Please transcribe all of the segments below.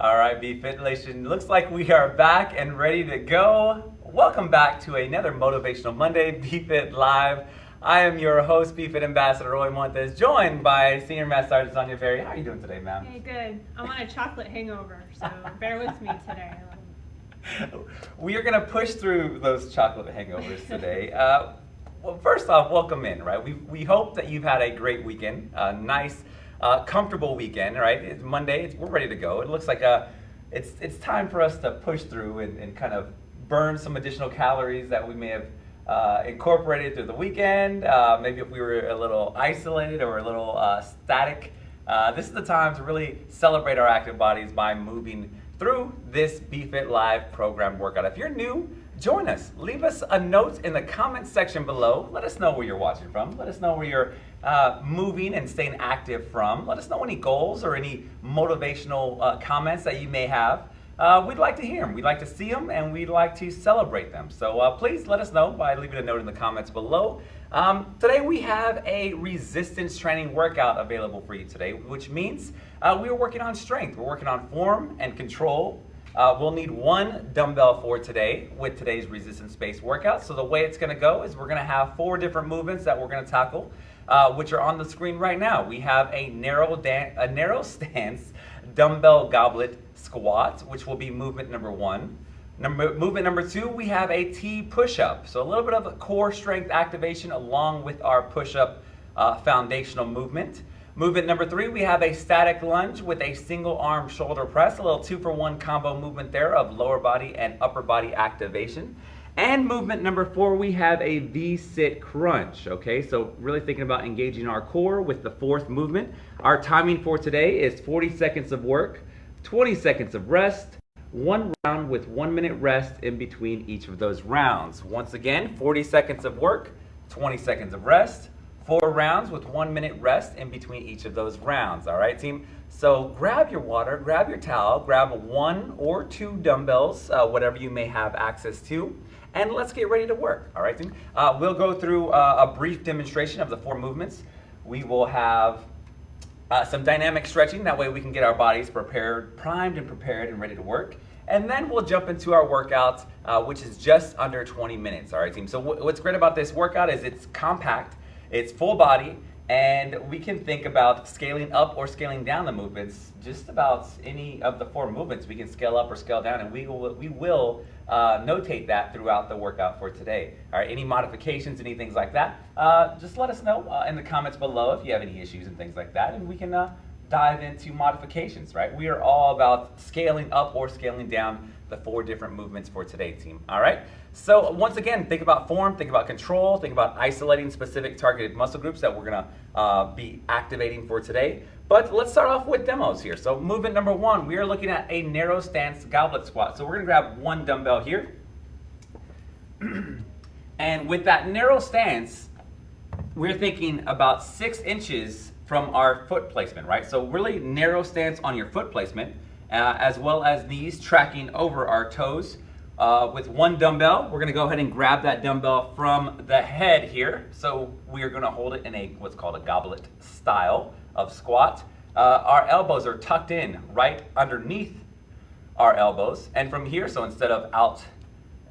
All right, BFit Nation. Looks like we are back and ready to go. Welcome back to another Motivational Monday, BFit Live. I am your host, BFit Ambassador Roy Montes, joined by Senior Master Sergeant Sonia Ferry. How are you doing today, ma'am? Hey, good. I'm on a chocolate hangover, so bear with me today. we are going to push through those chocolate hangovers today. Uh, well, first off, welcome in, right? We, we hope that you've had a great weekend, a nice, uh, comfortable weekend, right? It's Monday, it's, we're ready to go. It looks like a, uh, it's, it's time for us to push through and, and kind of burn some additional calories that we may have uh, incorporated through the weekend. Uh, maybe if we were a little isolated or a little uh, static. Uh, this is the time to really celebrate our active bodies by moving through this BFit Live program workout. If you're new, join us. Leave us a note in the comments section below. Let us know where you're watching from. Let us know where you're uh, moving and staying active from. Let us know any goals or any motivational uh, comments that you may have. Uh, we'd like to hear them. We'd like to see them and we'd like to celebrate them. So uh, please let us know by leaving a note in the comments below. Um, today we have a resistance training workout available for you today, which means uh, we are working on strength. We're working on form and control uh, we'll need one dumbbell for today with today's resistance-based workout. So the way it's going to go is we're going to have four different movements that we're going to tackle, uh, which are on the screen right now. We have a narrow, a narrow stance dumbbell goblet squat, which will be movement number one. Number, movement number two, we have a T push-up. So a little bit of a core strength activation along with our push-up uh, foundational movement. Movement number three, we have a static lunge with a single arm shoulder press, a little two for one combo movement there of lower body and upper body activation. And movement number four, we have a V-sit crunch, okay? So really thinking about engaging our core with the fourth movement. Our timing for today is 40 seconds of work, 20 seconds of rest, one round with one minute rest in between each of those rounds. Once again, 40 seconds of work, 20 seconds of rest, four rounds with one minute rest in between each of those rounds. All right, team? So grab your water, grab your towel, grab one or two dumbbells, uh, whatever you may have access to, and let's get ready to work. All right, team? Uh, we'll go through uh, a brief demonstration of the four movements. We will have uh, some dynamic stretching. That way we can get our bodies prepared, primed and prepared and ready to work. And then we'll jump into our workout, uh, which is just under 20 minutes. All right, team. So what's great about this workout is it's compact. It's full body, and we can think about scaling up or scaling down the movements. Just about any of the four movements, we can scale up or scale down, and we will, we will uh, notate that throughout the workout for today. All right, any modifications, any things like that, uh, just let us know uh, in the comments below if you have any issues and things like that, and we can uh, dive into modifications, right? We are all about scaling up or scaling down the four different movements for today, team. All right? So once again, think about form, think about control, think about isolating specific targeted muscle groups that we're gonna uh, be activating for today. But let's start off with demos here. So movement number one, we are looking at a narrow stance goblet squat. So we're gonna grab one dumbbell here. and with that narrow stance, we're thinking about six inches from our foot placement, right? So really narrow stance on your foot placement uh, as well as knees tracking over our toes. Uh, with one dumbbell, we're gonna go ahead and grab that dumbbell from the head here. So we are gonna hold it in a what's called a goblet style of squat. Uh, our elbows are tucked in right underneath our elbows. And from here, so instead of out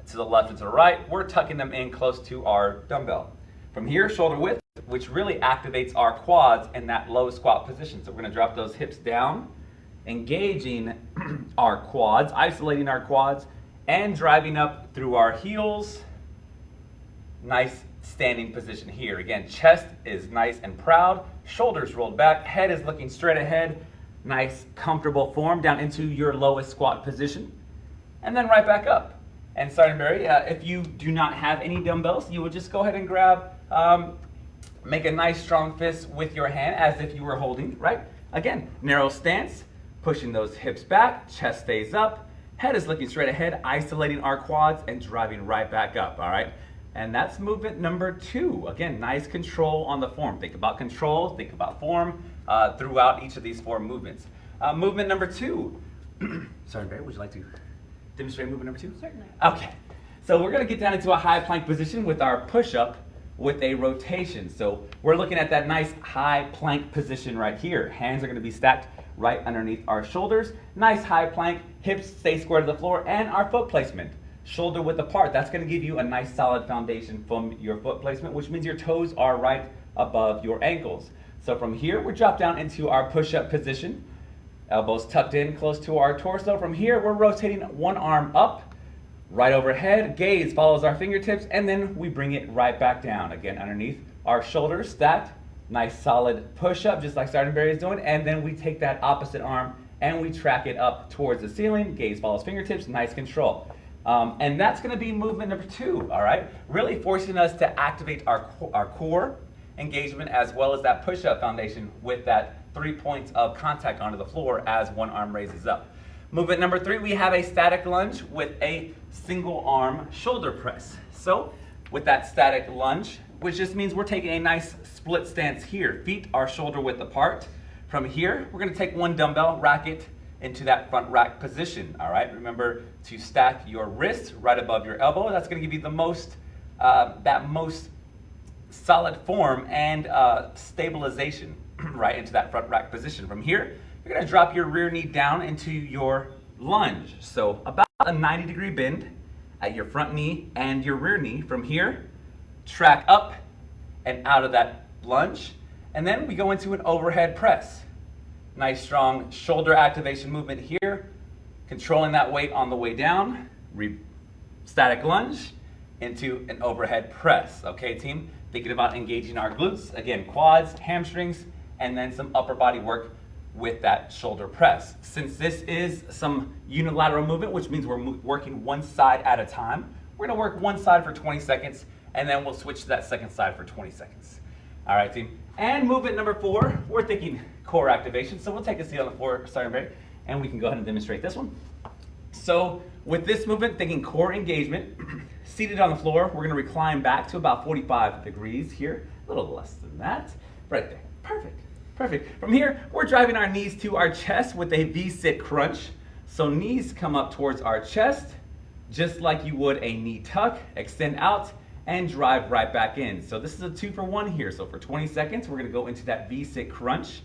to the left and to the right, we're tucking them in close to our dumbbell. From here, shoulder width, which really activates our quads in that low squat position. So we're gonna drop those hips down engaging our quads, isolating our quads, and driving up through our heels. Nice standing position here. Again, chest is nice and proud, shoulders rolled back, head is looking straight ahead. Nice, comfortable form down into your lowest squat position. And then right back up. And Sergeant Barry, uh, if you do not have any dumbbells, you would just go ahead and grab, um, make a nice strong fist with your hand as if you were holding, right? Again, narrow stance, pushing those hips back, chest stays up, head is looking straight ahead, isolating our quads and driving right back up, all right? And that's movement number two. Again, nice control on the form. Think about control, think about form uh, throughout each of these four movements. Uh, movement number two. Sorry, Barry, would you like to demonstrate movement number two? Certainly. Okay. So we're gonna get down into a high plank position with our push-up with a rotation. So we're looking at that nice high plank position right here. Hands are gonna be stacked right underneath our shoulders. Nice high plank, hips stay square to the floor, and our foot placement. Shoulder width apart. That's going to give you a nice solid foundation from your foot placement, which means your toes are right above your ankles. So from here, we drop down into our push-up position. Elbows tucked in close to our torso. From here, we're rotating one arm up, right overhead. Gaze follows our fingertips, and then we bring it right back down. Again, underneath our shoulders, that Nice solid push-up, just like Sergeant Barry is doing. And then we take that opposite arm and we track it up towards the ceiling. Gaze follows fingertips, nice control. Um, and that's going to be movement number two, all right? Really forcing us to activate our, our core engagement as well as that push-up foundation with that three points of contact onto the floor as one arm raises up. Movement number three, we have a static lunge with a single arm shoulder press. So with that static lunge, which just means we're taking a nice split stance here. Feet are shoulder width apart. From here, we're gonna take one dumbbell, rack it into that front rack position, all right? Remember to stack your wrist right above your elbow. That's gonna give you the most, uh, that most solid form and uh, stabilization right into that front rack position. From here, you're gonna drop your rear knee down into your lunge. So about a 90 degree bend at your front knee and your rear knee. From here, track up and out of that lunge. And then we go into an overhead press. Nice strong shoulder activation movement here. Controlling that weight on the way down. Re static lunge into an overhead press. Okay, team? Thinking about engaging our glutes. Again, quads, hamstrings, and then some upper body work with that shoulder press. Since this is some unilateral movement, which means we're working one side at a time, we're gonna work one side for 20 seconds, and then we'll switch to that second side for 20 seconds. All right, team. And movement number four, we're thinking core activation. So we'll take a seat on the floor, starting break, and we can go ahead and demonstrate this one. So with this movement, thinking core engagement, seated on the floor, we're gonna recline back to about 45 degrees here, a little less than that, right there, perfect. Perfect. From here, we're driving our knees to our chest with a V-sit crunch. So knees come up towards our chest, just like you would a knee tuck, extend out, and drive right back in. So this is a two for one here. So for 20 seconds, we're gonna go into that V-sit crunch.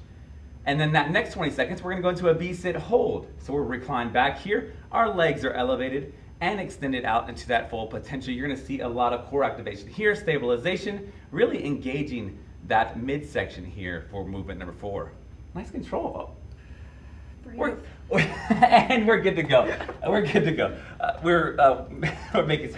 And then that next 20 seconds, we're gonna go into a V-sit hold. So we're reclined back here, our legs are elevated and extended out into that full potential. You're gonna see a lot of core activation here, stabilization, really engaging that midsection here for movement number four. Nice control. We're, we're and we're good to go. We're good to go. Uh, we're uh, we're making.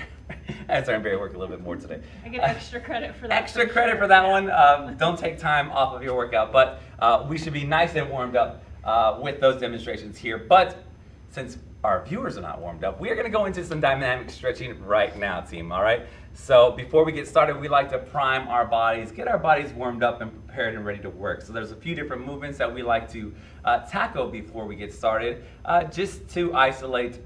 As I'm Barry work a little bit more today. I get extra credit for that. Extra credit sure. for that one. Um, don't take time off of your workout, but uh, we should be nice and warmed up uh, with those demonstrations here. But since our viewers are not warmed up, we are going to go into some dynamic stretching right now, team. All right. So before we get started, we like to prime our bodies, get our bodies warmed up and prepared and ready to work. So there's a few different movements that we like to uh, tackle before we get started, uh, just to isolate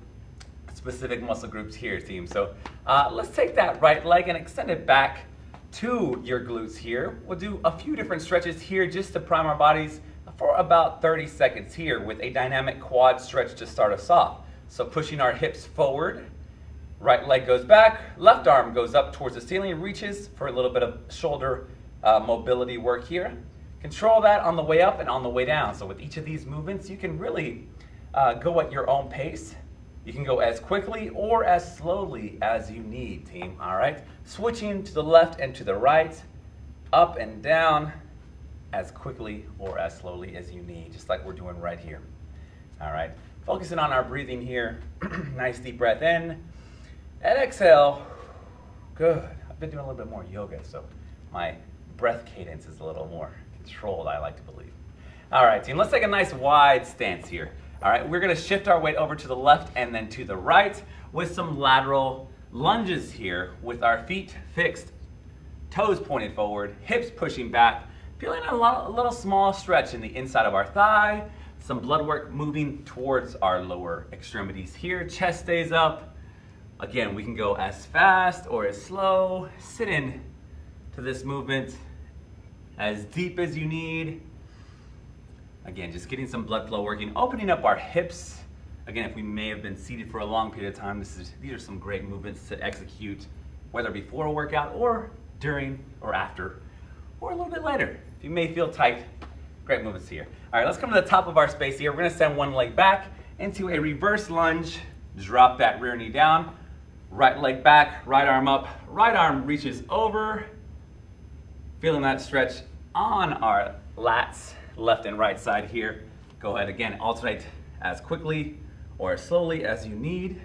specific muscle groups here, team. So uh, let's take that right leg and extend it back to your glutes here. We'll do a few different stretches here just to prime our bodies for about 30 seconds here with a dynamic quad stretch to start us off. So pushing our hips forward, Right leg goes back, left arm goes up towards the ceiling, reaches for a little bit of shoulder uh, mobility work here. Control that on the way up and on the way down. So with each of these movements, you can really uh, go at your own pace. You can go as quickly or as slowly as you need, team, all right? Switching to the left and to the right, up and down, as quickly or as slowly as you need, just like we're doing right here, all right? Focusing on our breathing here, nice deep breath in, and exhale. Good. I've been doing a little bit more yoga, so my breath cadence is a little more controlled, I like to believe. All right, team, let's take a nice wide stance here. All right, we're gonna shift our weight over to the left and then to the right with some lateral lunges here with our feet fixed, toes pointed forward, hips pushing back, feeling a, lot, a little small stretch in the inside of our thigh, some blood work moving towards our lower extremities here, chest stays up, Again, we can go as fast or as slow. Sit in to this movement as deep as you need. Again, just getting some blood flow working, opening up our hips. Again, if we may have been seated for a long period of time, this is, these are some great movements to execute, whether before a workout or during or after, or a little bit later. If you may feel tight, Great movements here. All right, let's come to the top of our space here. We're gonna send one leg back into a reverse lunge. Drop that rear knee down. Right leg back, right arm up. Right arm reaches over. Feeling that stretch on our lats, left and right side here. Go ahead again, alternate as quickly or as slowly as you need.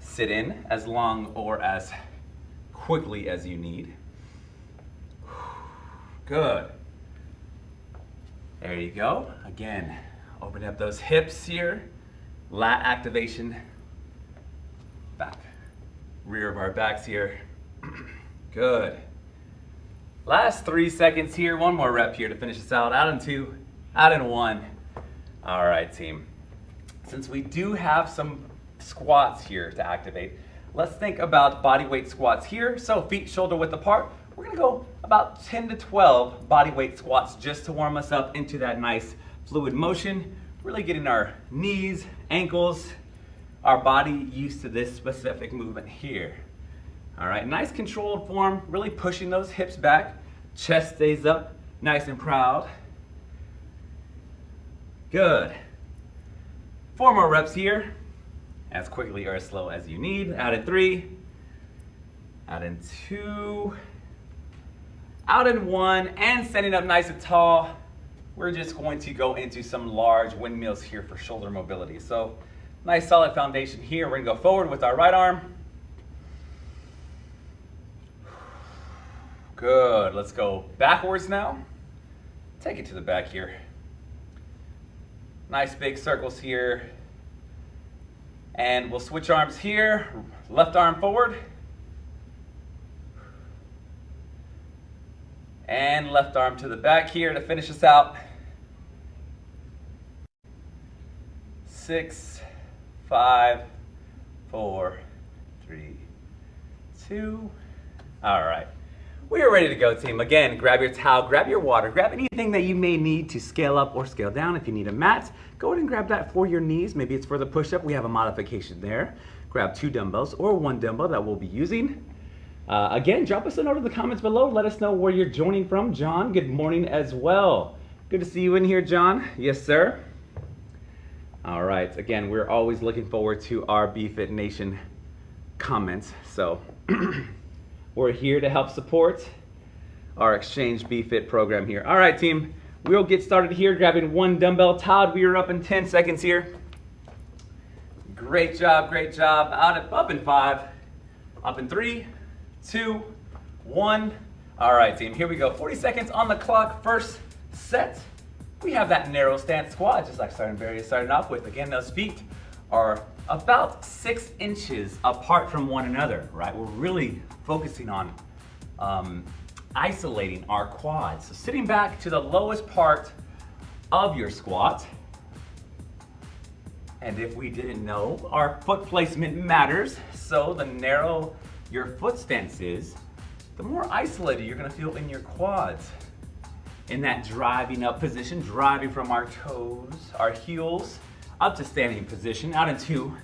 Sit in as long or as quickly as you need. Good. There you go. Again, open up those hips here. Lat activation. Rear of our backs here. Good. Last three seconds here. One more rep here to finish this out. Out in two, out in one. All right, team. Since we do have some squats here to activate, let's think about body weight squats here. So feet shoulder width apart. We're gonna go about 10 to 12 body weight squats just to warm us up into that nice fluid motion. Really getting our knees, ankles, our body used to this specific movement here. All right, nice controlled form, really pushing those hips back. Chest stays up, nice and proud. Good. Four more reps here, as quickly or as slow as you need. Out in three, out in two, out in one, and standing up nice and tall. We're just going to go into some large windmills here for shoulder mobility. So nice solid foundation here. We're gonna go forward with our right arm. Good, let's go backwards now. Take it to the back here. Nice big circles here. And we'll switch arms here. Left arm forward. And left arm to the back here to finish us out. Six, five, four, three, two. All right. We are ready to go, team. Again, grab your towel, grab your water, grab anything that you may need to scale up or scale down. If you need a mat, go ahead and grab that for your knees. Maybe it's for the push-up. We have a modification there. Grab two dumbbells or one dumbbell that we'll be using. Uh, again, drop us a note in the comments below. Let us know where you're joining from. John, good morning as well. Good to see you in here, John. Yes, sir. All right. Again, we're always looking forward to our BFit Nation comments. So we're here to help support our Exchange BFit program here. All right, team. We'll get started here, grabbing one dumbbell. Todd, we are up in 10 seconds here. Great job, great job. Out of, up in five, up in three, two, one. All right, team, here we go. 40 seconds on the clock, first set. We have that narrow stance squat, just like Sergeant Barry is starting off with. Again, those feet are about six inches apart from one another, right? We're really focusing on um, isolating our quads. So sitting back to the lowest part of your squat. And if we didn't know, our foot placement matters. So the narrow your foot stance is, the more isolated you're gonna feel in your quads. In that driving up position, driving from our toes, our heels, up to standing position, out in two,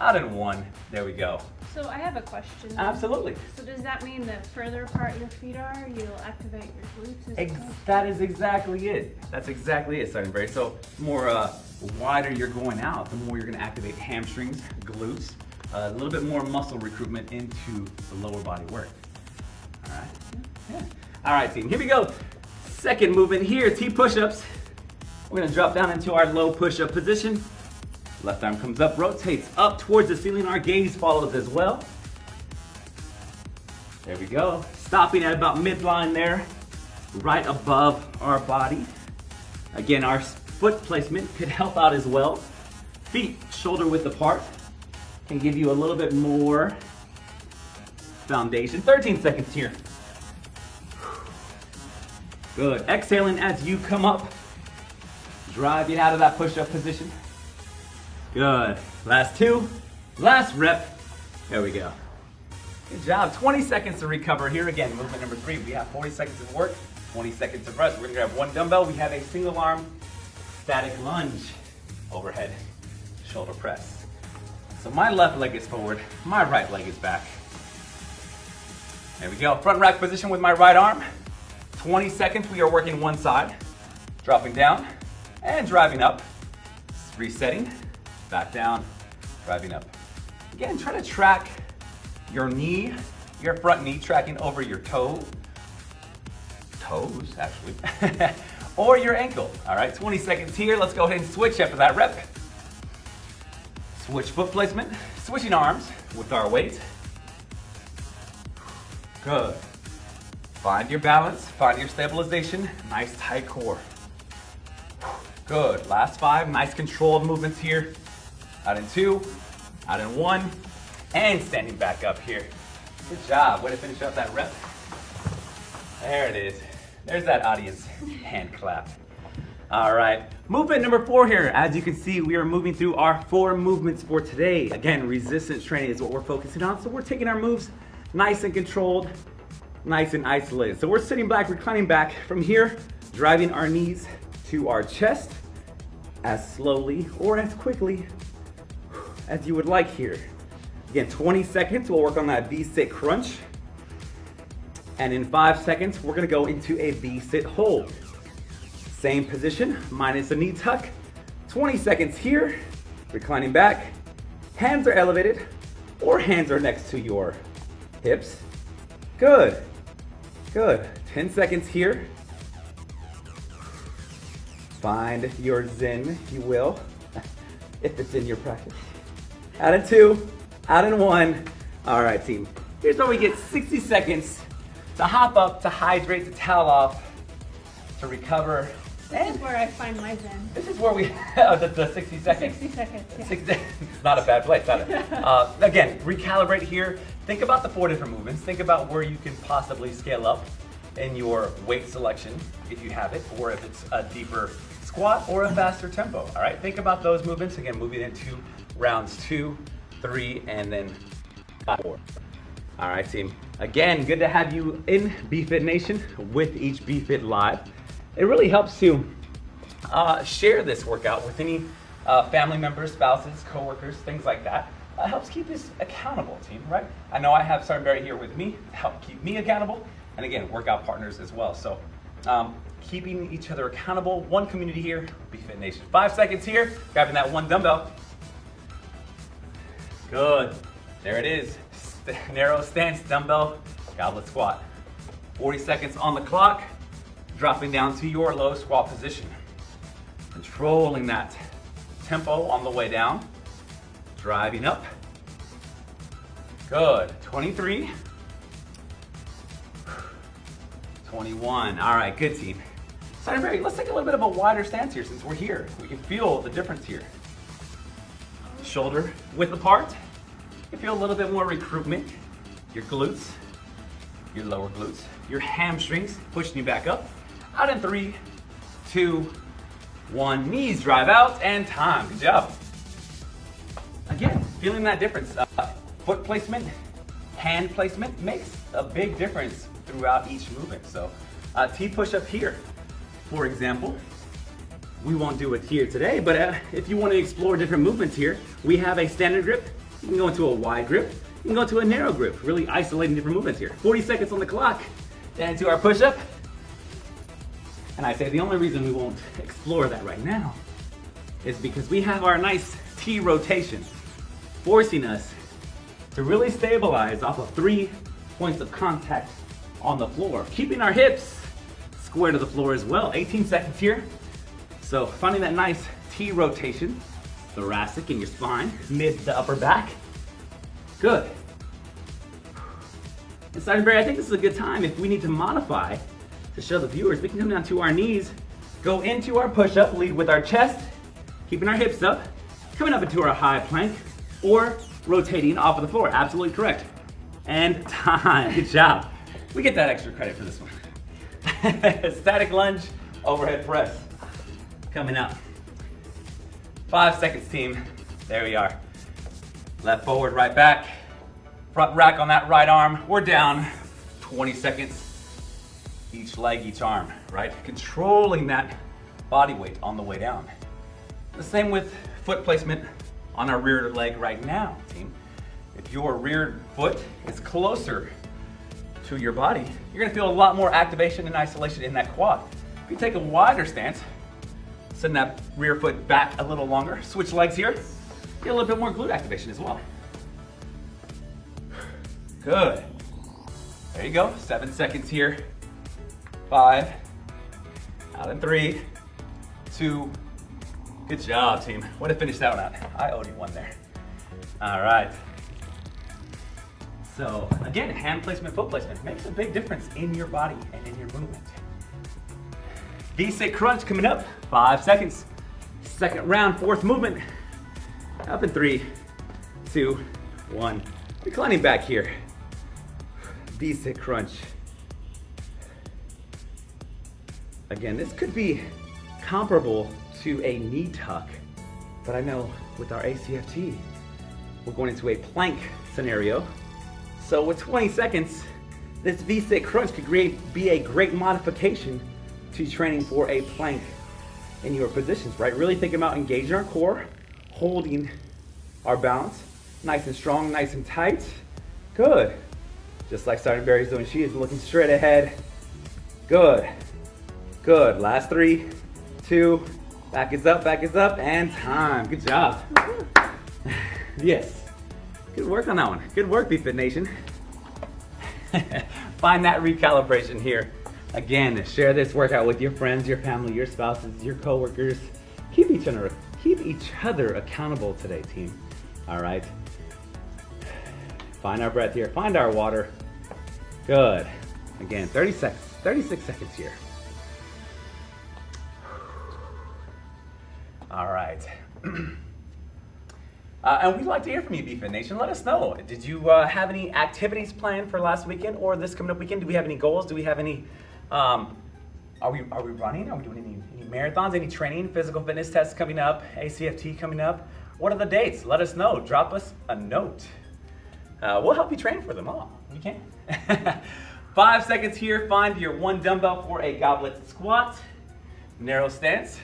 out in one. There we go. So I have a question. Absolutely. So does that mean the further apart your feet are, you'll activate your glutes Ex- well? that is exactly it. That's exactly it, Sergeant Barry. So more uh, wider you're going out, the more you're going to activate hamstrings, glutes, a little bit more muscle recruitment into the lower body work. All right. Yeah. All right, team. Here we go. Second movement here, T push-ups. We're gonna drop down into our low push-up position. Left arm comes up, rotates up towards the ceiling. Our gaze follows as well. There we go. Stopping at about midline there, right above our body. Again, our foot placement could help out as well. Feet shoulder width apart can give you a little bit more foundation. 13 seconds here. Good. Exhaling as you come up. Drive it out of that push-up position. Good. Last two. Last rep. There we go. Good job. 20 seconds to recover. Here again, movement number three. We have 40 seconds of work, 20 seconds of rest. We're gonna grab one dumbbell. We have a single arm static lunge overhead shoulder press. So my left leg is forward, my right leg is back. There we go. Front rack position with my right arm. 20 seconds, we are working one side. dropping down and driving up, resetting, back down, driving up. Again, try to track your knee, your front knee tracking over your toe, toes actually, or your ankle. All right, 20 seconds here. Let's go ahead and switch after that rep. Switch foot placement, switching arms with our weight. Good. Find your balance, find your stabilization, nice tight core. Good, last five, nice controlled movements here. Out in two, out in one, and standing back up here. Good job, way to finish up that rep. There it is. There's that audience hand clap. All right, movement number four here. As you can see, we are moving through our four movements for today. Again, resistance training is what we're focusing on. So we're taking our moves nice and controlled, nice and isolated. So we're sitting back, reclining back. From here, driving our knees to our chest as slowly or as quickly as you would like here. Again, 20 seconds, we'll work on that V-sit crunch. And in five seconds, we're gonna go into a V-sit hold. Same position, minus a knee tuck. 20 seconds here, reclining back. Hands are elevated, or hands are next to your hips. Good, good. 10 seconds here. Find your zen, you will, if it's in your practice. Out in two, out in one. All right, team. Here's where we get 60 seconds to hop up, to hydrate, to towel off, to recover. This is where I find my zen. This is where we have the, the 60 seconds. 60 seconds. Yeah. Six. It's not a bad place, not it? Uh, again, recalibrate here. Think about the four different movements. Think about where you can possibly scale up in your weight selection, if you have it, or if it's a deeper squat or a faster tempo. All right, think about those movements. Again, moving into rounds two, three, and then four. All right, team. Again, good to have you in BFit Nation with each BFit Live. It really helps to uh, share this workout with any uh, family members, spouses, coworkers, things like that. Uh, helps keep us accountable, team, right? I know I have Barry here with me to help keep me accountable, and again, workout partners as well. So, um, keeping each other accountable, one community here, BFit Nation. Five seconds here, grabbing that one dumbbell. Good. There it is. St- narrow stance dumbbell goblet squat. 40 seconds on the clock, dropping down to your low squat position. Controlling that tempo on the way down, driving up. Good. 23. 21. All right, good team. Barry, let's take a little bit of a wider stance here since we're here. We can feel the difference here. Shoulder width apart. You feel a little bit more recruitment. Your glutes, your lower glutes, your hamstrings pushing you back up. Out in three, two, one. Knees drive out and time. Good job. Feeling that difference. Uh, foot placement, hand placement makes a big difference throughout each movement. So, uh, T push up here, for example. We won't do it here today, but uh, if you want to explore different movements here, we have a standard grip. You can go into a wide grip. You can go to a narrow grip, really isolating different movements here. 40 seconds on the clock. Then into our push up. And I say the only reason we won't explore that right now is because we have our nice T rotation, forcing us to really stabilize off of three points of contact on the floor, keeping our hips square to the floor as well. 18 seconds here. So finding that nice T rotation, thoracic in your spine, mid to upper back. Good. And Sergeant Barry, I think this is a good time if we need to modify to show the viewers, we can come down to our knees, go into our push-up, lead with our chest, keeping our hips up, coming up into our high plank, or rotating off of the floor. Absolutely correct. And time. Good job. We get that extra credit for this one. Static lunge, overhead press. Coming up. Five seconds, team. There we are. Left forward, right back. Front rack on that right arm. We're down. 20 seconds. Each leg, each arm, right? Controlling that body weight on the way down. The same with foot placement on our rear leg right now, team. If your rear foot is closer to your body, you're gonna feel a lot more activation and isolation in that quad. If you take a wider stance, Send that rear foot back a little longer. Switch legs here. Get a little bit more glute activation as well. Good. There you go. Seven seconds here. Five. Out in three, two. Good job, team. Way to finish that one out. I owed you one there. All right. So again, hand placement, foot placement makes a big difference in your body and in your movement. V-sit crunch coming up, five seconds. Second round, fourth movement. Up in three, two, one. Reclining back here. V-sit crunch. Again, this could be comparable to a knee tuck, but I know with our ACFT, we're going into a plank scenario. So with 20 seconds, this V-sit crunch could be a great modification to training for a plank in your positions, right? Really thinking about engaging our core, holding our balance, nice and strong, nice and tight. Good. Just like Sergeant Barry's doing, she is looking straight ahead. Good. Good. Last three, two, back is up, back is up, and time. Good job. yes. Good work on that one. Good work, BFit Nation. Find that recalibration here. Again, share this workout with your friends, your family, your spouses, your coworkers. Keep each other, keep each other accountable today, team. All right. Find our breath here. Find our water. Good. Again, 30 seconds, 36 seconds here. All right. Uh, and we'd like to hear from you, BFit Nation. Let us know. Did you uh, have any activities planned for last weekend or this coming up weekend? Do we have any goals? Do we have any? Um, are we are we running? Are we doing any, any marathons? Any training? Physical fitness tests coming up? ACFT coming up? What are the dates? Let us know. Drop us a note. Uh, we'll help you train for them all. We can. Five seconds here. Find your one dumbbell for a goblet squat. Narrow stance.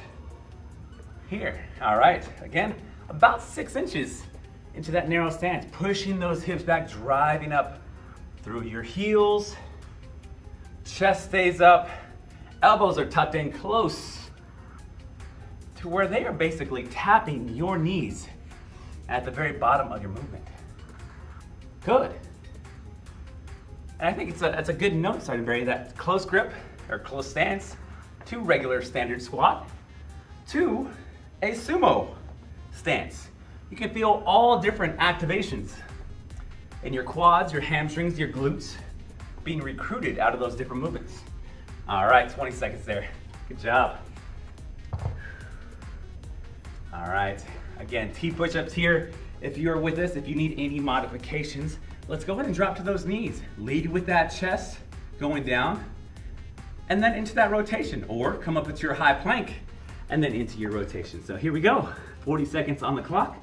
Here. All right. Again about six inches into that narrow stance, pushing those hips back, driving up through your heels. Chest stays up, elbows are tucked in close to where they are basically tapping your knees at the very bottom of your movement. Good. And I think it's a, it's a good note, Sergeant Barry, that close grip or close stance to regular standard squat to a sumo stance. You can feel all different activations in your quads, your hamstrings, your glutes being recruited out of those different movements. All right, 20 seconds there. Good job. All right, again, T push-ups here. If you're with us, if you need any modifications, let's go ahead and drop to those knees. Lead with that chest going down, and then into that rotation, or come up into your high plank, and then into your rotation. So here we go. 40 seconds on the clock.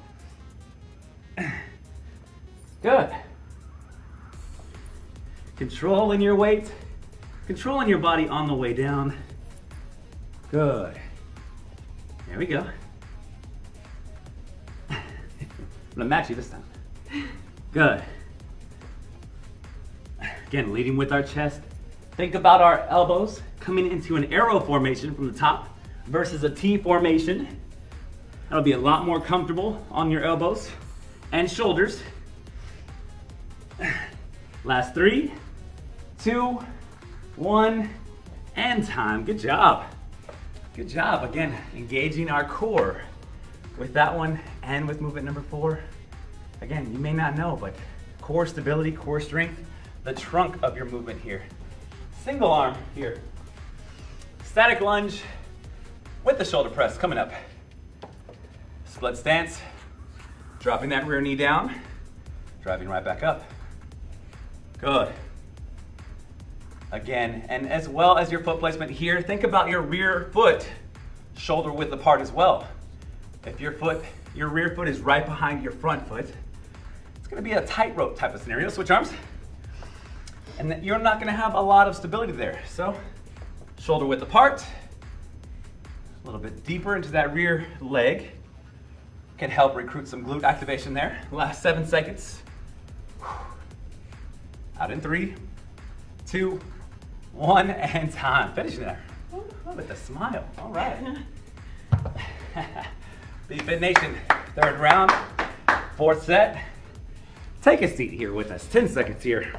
Good. Controlling your weight, controlling your body on the way down. Good. There we go. I'm gonna match you this time. Good. Again, leading with our chest. Think about our elbows coming into an arrow formation from the top versus a T formation. That'll be a lot more comfortable on your elbows and shoulders. Last three, two, one, and time. Good job. Good job. Again, engaging our core with that one and with movement number four. Again, you may not know, but core stability, core strength, the trunk of your movement here. Single arm here. Static lunge with the shoulder press coming up. Split stance, dropping that rear knee down, driving right back up. Good. Again, and as well as your foot placement here, think about your rear foot shoulder width apart as well. If your foot, your rear foot is right behind your front foot, it's gonna be a tightrope type of scenario. Switch arms. And you're not gonna have a lot of stability there. So, shoulder width apart, little bit deeper into that rear leg can help recruit some glute activation there. Last seven seconds. Out in three, two, one, and time. Finishing there. Ooh, with a smile. All right. BFit Nation, third round, fourth set. Take a seat here with us, 10 seconds here.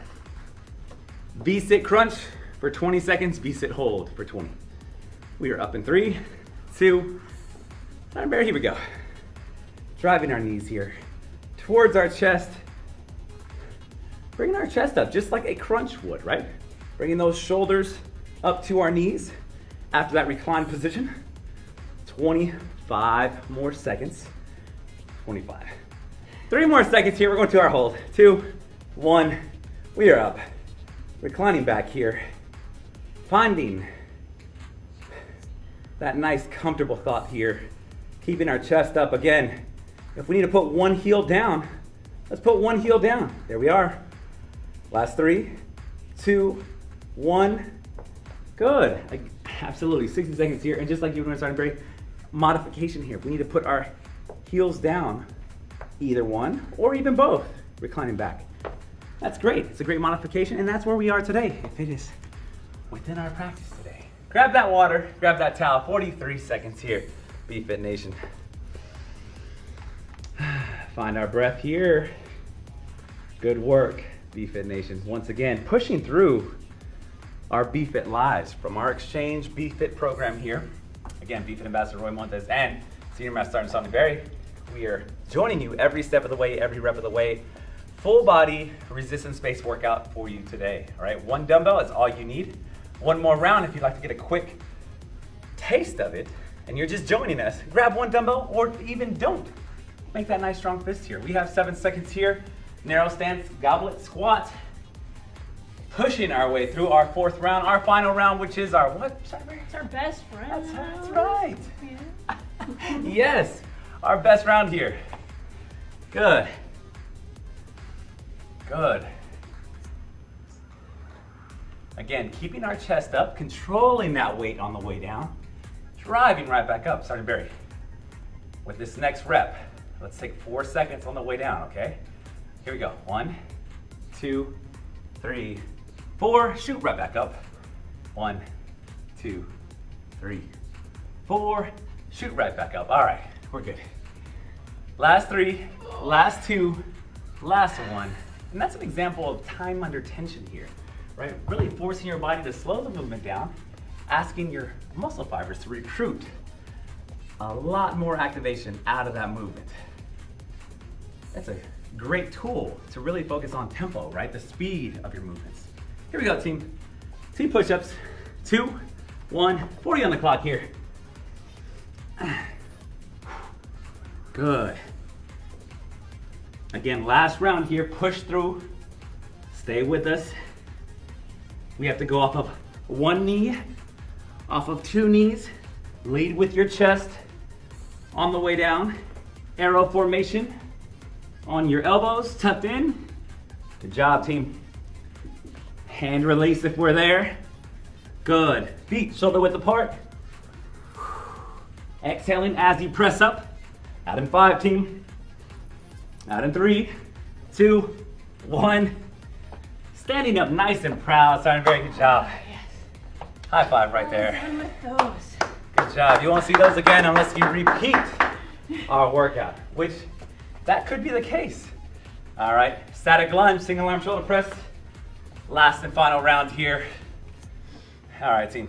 V-sit crunch for 20 seconds, V-sit hold for 20. We are up in three, two, and bear, here we go. Driving our knees here towards our chest. Bringing our chest up just like a crunch would, right? Bringing those shoulders up to our knees after that reclined position. 25 more seconds. 25. Three more seconds here. We're going to our hold. Two, one. We are up. Reclining back here. Finding that nice comfortable thought here. Keeping our chest up again. If we need to put one heel down, let's put one heel down. There we are. Last three, two, one. Good. Absolutely. 60 seconds here. And just like you were doing starting break, modification here. We need to put our heels down, either one or even both, reclining back. That's great. It's a great modification, and that's where we are today. If it is within our practice. Grab that water, grab that towel. 43 seconds here, BFit Nation. Find our breath here. Good work, BFit Nation. Once again, pushing through our BFit lives from our Exchange BFit program here. Again, BFit Ambassador Roy Montes and Senior Master Sergeant Sonny Berry. We are joining you every step of the way, every rep of the way. Full body resistance-based workout for you today. All right, one dumbbell is all you need. One more round if you'd like to get a quick taste of it and you're just joining us, grab one dumbbell or even don't. Make that nice strong fist here. We have seven seconds here. Narrow stance, goblet squat. Pushing our way through our fourth round, our final round, which is our what? It's our best round. That's, that's right. Yeah. yes, our best round here. Good. Good. Again, keeping our chest up, controlling that weight on the way down, driving right back up. Sergeant Berry. With this next rep, let's take four seconds on the way down, okay? Here we go. One, two, three, four. Shoot right back up. One, two, three, four. Shoot right back up. All right, we're good. Last three, last two, last one. And that's an example of time under tension here, right? Really forcing your body to slow the movement down, asking your muscle fibers to recruit a lot more activation out of that movement. That's a great tool to really focus on tempo, right? The speed of your movements. Here we go, team. Team push-ups. Two, one, 40 on the clock here. Good. Again, last round here, push through. Stay with us. We have to go off of one knee, off of two knees. Lead with your chest on the way down. Arrow formation on your elbows, tucked in. Good job, team. Hand release if we're there. Good. Feet shoulder width apart. Exhaling as you press up. Out in five, team. Out in three, two, one. Standing up nice and proud. Starting a very good job. Ah, yes. High five right there. Done with those. Good job. You won't see those again unless you repeat our workout, which that could be the case. All right, static lunge, single arm shoulder press. Last and final round here. All right, team.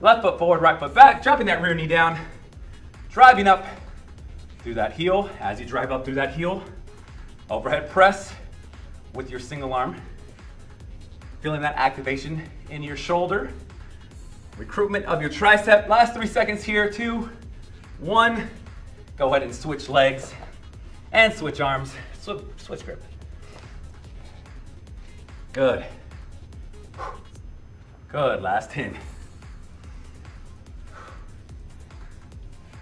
Left foot forward, right foot back, dropping that rear knee down, driving up through that heel. As you drive up through that heel, overhead press with your single arm. Feeling that activation in your shoulder. Recruitment of your tricep. Last three seconds here. Two, one. Go ahead and switch legs and switch arms. Switch, grip. Good. Good. Last 10.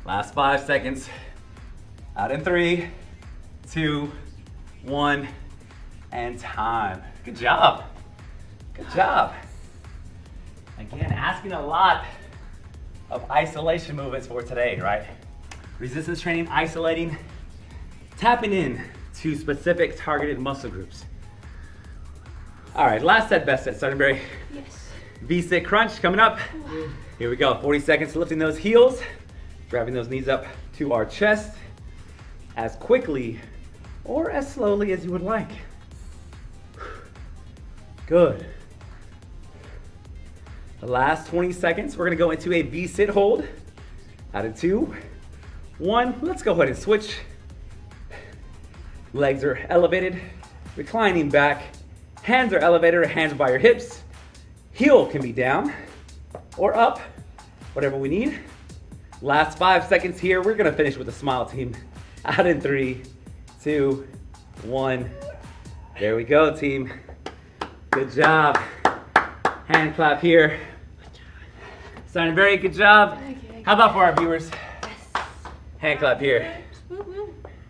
Last five seconds. Out in three, two, one, and time. Good job. Good job. Again, asking a lot of isolation movements for today, right? Resistance training, isolating, tapping in to specific targeted muscle groups. All right, last set, best set, Sergeant Berry. Yes. V-sit crunch coming up. Here we go, 40 seconds lifting those heels. Driving those knees up to our chest as quickly or as slowly as you would like. Good. The last 20 seconds, we're gonna go into a V-sit hold. Out of two, one, let's go ahead and switch. Legs are elevated, reclining back. Hands are elevated, hands by your hips. Heel can be down or up, whatever we need. Last five seconds here. We're gonna finish with a smile team. Out in three, two, one. There we go, team. Good job. Hand clap here. Starting very good job. Okay. How about for our viewers? Yes. Hand clap here.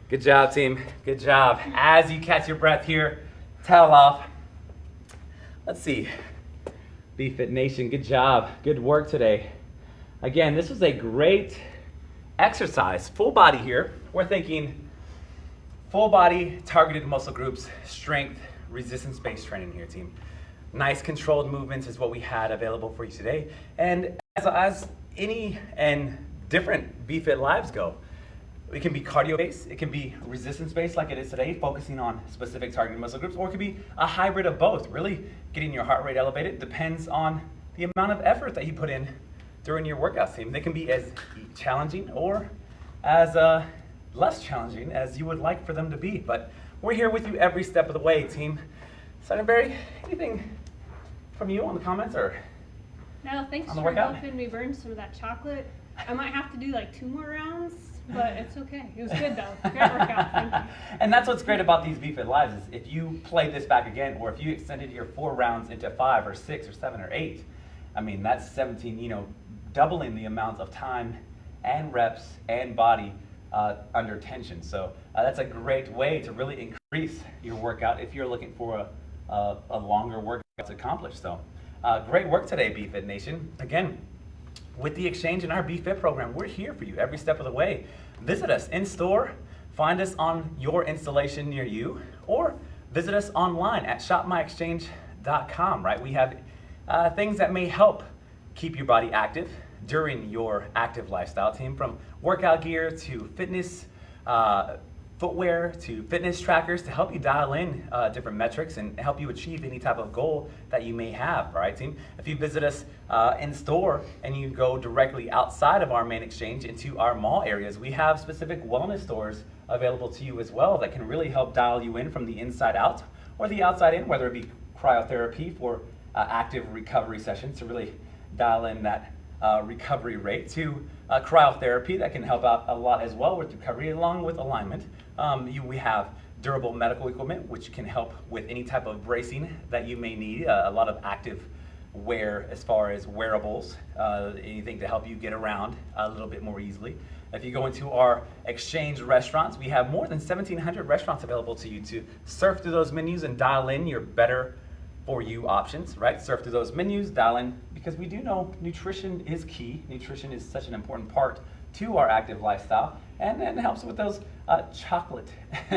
Good job, team. Good job. As you catch your breath here, towel off. Let's see. BFit Nation, good job. Good work today. Again, this was a great exercise. Full body here. We're thinking full body, targeted muscle groups, strength, resistance based training here, team. Nice controlled movements is what we had available for you today. And as, as any and different BFit lives go, it can be cardio based, it can be resistance based like it is today, focusing on specific targeted muscle groups, or it could be a hybrid of both. Really getting your heart rate elevated depends on the amount of effort that you put in during your workout team. They can be as challenging or as uh, less challenging as you would like for them to be. But we're here with you every step of the way, team. Barry, anything from you on the comments or? No, thanks for workout? helping me burn some of that chocolate. I might have to do like two more rounds, but it's okay. It was good though. Great workout. And that's what's great about these BFit Lives is if you play this back again, or if you extended your four rounds into five or six or seven or eight, I mean that's 17. You know, doubling the amount of time and reps and body uh, under tension. So uh, that's a great way to really increase your workout if you're looking for a, a, a longer workout to accomplish. So uh, great work today, BFit Nation. Again, with the exchange in our BFit program, we're here for you every step of the way. Visit us in store, find us on your installation near you, or visit us online at shopmyexchange.com, right? We have uh, things that may help keep your body active during your active lifestyle team from workout gear to fitness uh, footwear to fitness trackers to help you dial in uh, different metrics and help you achieve any type of goal that you may have, all right, team? If you visit us uh, in store and you go directly outside of our main exchange into our mall areas, we have specific wellness stores available to you as well that can really help dial you in from the inside out or the outside in, whether it be cryotherapy for uh, active recovery sessions to really dial in that uh, recovery rate to uh, cryotherapy that can help out a lot as well with recovery along with alignment. Um, you, we have durable medical equipment which can help with any type of bracing that you may need, uh, a lot of active wear as far as wearables, uh, anything to help you get around a little bit more easily. If you go into our exchange restaurants, we have more than 1,700 restaurants available to you to surf through those menus and dial in your better for you options, right? Surf through those menus, dial in, because we do know nutrition is key. Nutrition is such an important part to our active lifestyle, and, and it helps with those uh, chocolate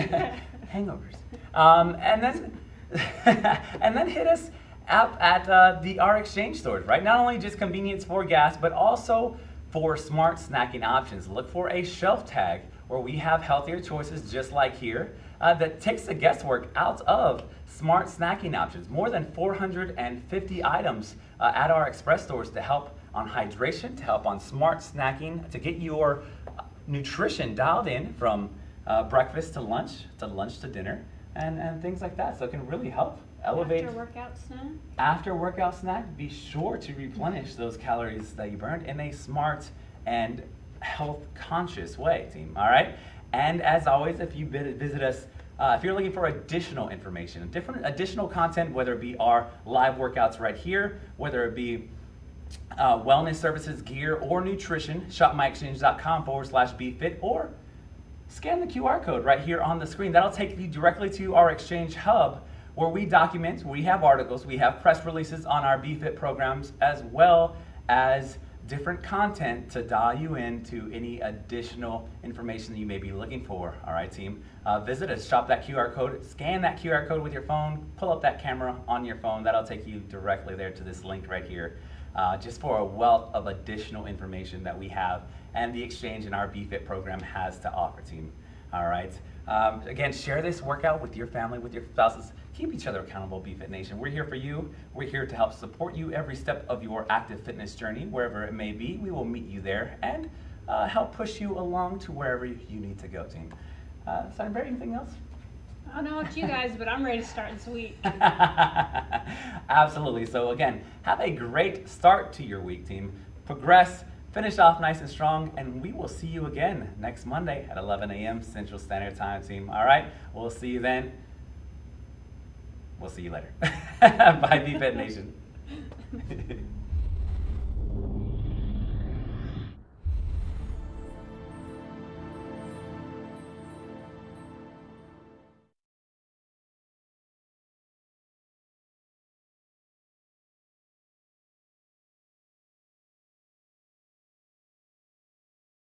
hangovers. Um, and then, and then hit us up at uh, the R exchange stores, right? Not only just convenience for gas, but also for smart snacking options. Look for a shelf tag where we have healthier choices just like here uh, that takes the guesswork out of smart snacking options. More than 450 items uh, at our express stores to help on hydration, to help on smart snacking, to get your uh, nutrition dialed in from uh, breakfast to lunch, to lunch to dinner, and, and things like that. So it can really help elevate After workout snack. after workout snack, be sure to replenish those calories that you burned in a smart and health conscious way, team. All right. And as always, if you visit us, uh, if you're looking for additional information, different additional content, whether it be our live workouts right here, whether it be uh, wellness services, gear, or nutrition, shopmyexchange.com forward slash BFit, or scan the QR code right here on the screen. That'll take you directly to our Exchange Hub where we document, we have articles, we have press releases on our BFit programs, as well as different content to dial you into any additional information that you may be looking for. All right, team. Uh, visit us, shop that QR code, scan that QR code with your phone, pull up that camera on your phone. That'll take you directly there to this link right here, uh, just for a wealth of additional information that we have and the exchange in our BFit program has to offer, team. All right. Um, again, share this workout with your family, with your spouses. Keep each other accountable, BFit Nation. We're here for you. We're here to help support you every step of your active fitness journey, wherever it may be. We will meet you there and uh, help push you along to wherever you need to go, team. Uh, Sunbury, anything else? I don't know about you guys, but I'm ready to start this week. Absolutely. So, again, have a great start to your week, team. Progress, finish off nice and strong, and we will see you again next Monday at 11 a.m. Central Standard Time, team. All right? We'll see you then. We'll see you later. Bye, BFit Nation.